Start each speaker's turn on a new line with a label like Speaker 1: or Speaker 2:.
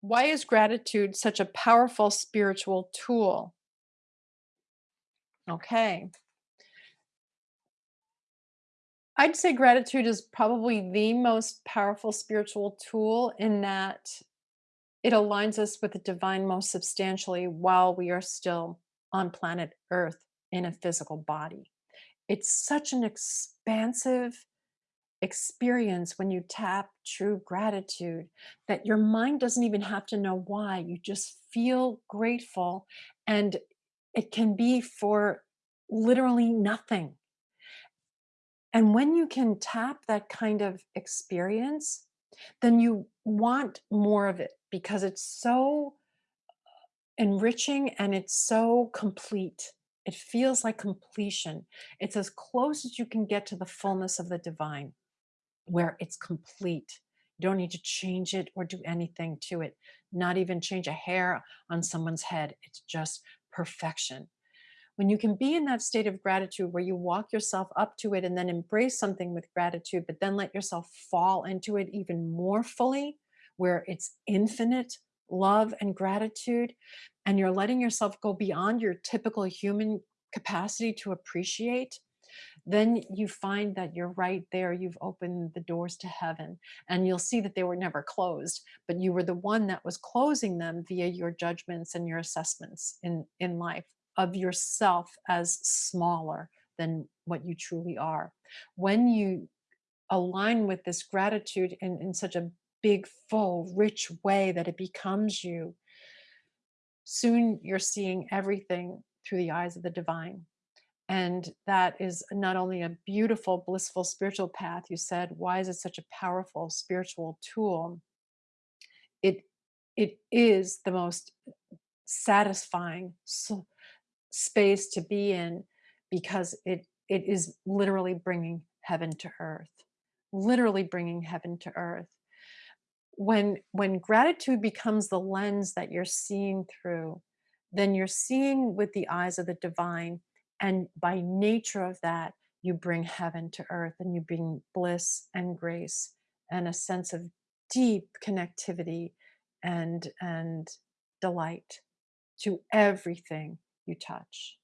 Speaker 1: Why is gratitude such a powerful spiritual tool? Okay. I'd say gratitude is probably the most powerful spiritual tool in that it aligns us with the divine most substantially while we are still on planet Earth in a physical body. It's such an expansive experience when you tap true gratitude that your mind doesn't even have to know why. You just feel grateful, and it can be for literally nothing. And when you can tap that kind of experience, then you want more of it because it's so enriching and it's so complete. It feels like completion. It's as close as you can get to the fullness of the divine, where it's complete. You don't need to change it or do anything to it, not even change a hair on someone's head. It's just perfection when you can be in that state of gratitude where you walk yourself up to it and then embrace something with gratitude, but then let yourself fall into it even more fully, where it's infinite love and gratitude, and you're letting yourself go beyond your typical human capacity to appreciate, then you find that you're right there. You've opened the doors to heaven, and you'll see that they were never closed, but you were the one that was closing them via your judgments and your assessments in, in life of yourself as smaller than what you truly are. When you align with this gratitude in, in such a big, full, rich way that it becomes you, soon you're seeing everything through the eyes of the divine. And that is not only a beautiful, blissful spiritual path. You said, why is it such a powerful spiritual tool? It it is the most satisfying, space to be in because it it is literally bringing heaven to earth literally bringing heaven to earth when when gratitude becomes the lens that you're seeing through then you're seeing with the eyes of the divine and by nature of that you bring heaven to earth and you bring bliss and grace and a sense of deep connectivity and and delight to everything you touch.